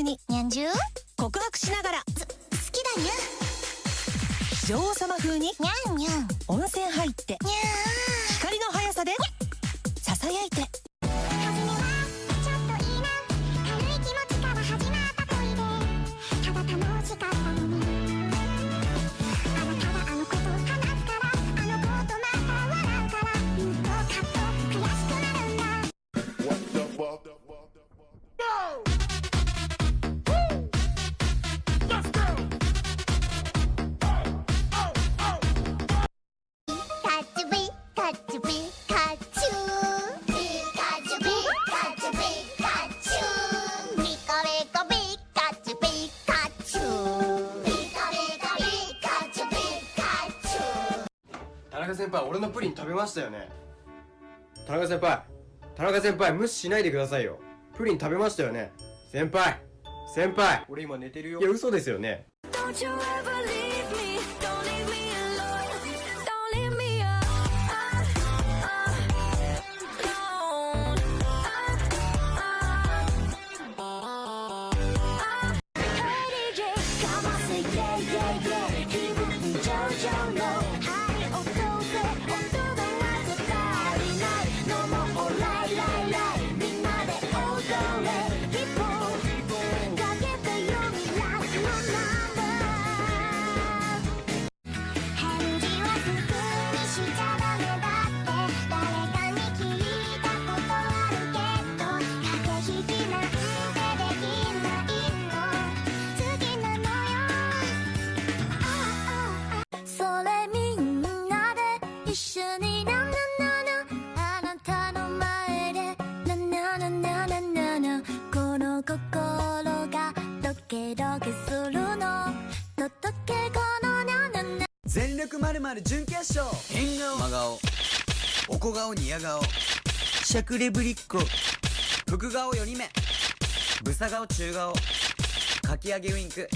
中ににゃんじ告白しながら。好きだニャン女王様風に。ニャンニャン温泉入って。ニャーピカチュウピカチュピカチュピカチュニピカチュピカチュピカピカピカチュピ田中先輩俺のプリン食べましたよね？田中先輩田中先輩無視しないでくださいよ。プリン食べましたよね？先輩先輩。俺今寝てるよ。いや嘘ですよね。まるまる準決勝。変顔真顔。おこ顔ニヤ顔。しゃくれぶりっ子福顔4人目。ブサ顔中顔。かき上げウインク。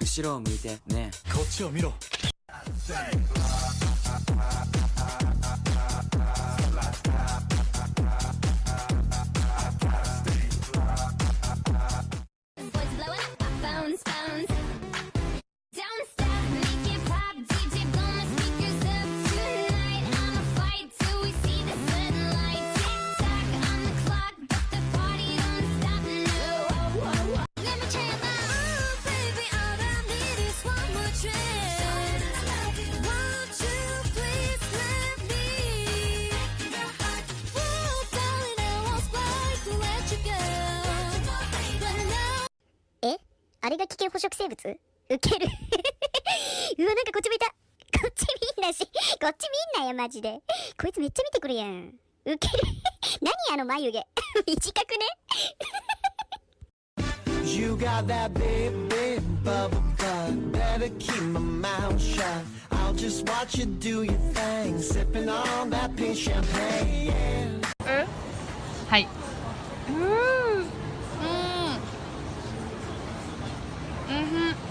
後ろを向いてね。こっちを見ろ危険捕食生物ウケるうわなんかこっち見たこっち見んなしこっち見んなよマジでこいつめっちゃ見てくるやんウケる何あの眉毛短くね You got that big, big bubble butt. Better keep my mouth shut. I'll just watch you do your thing, sipping on that pink champagne. Yeah. はい。うんふん。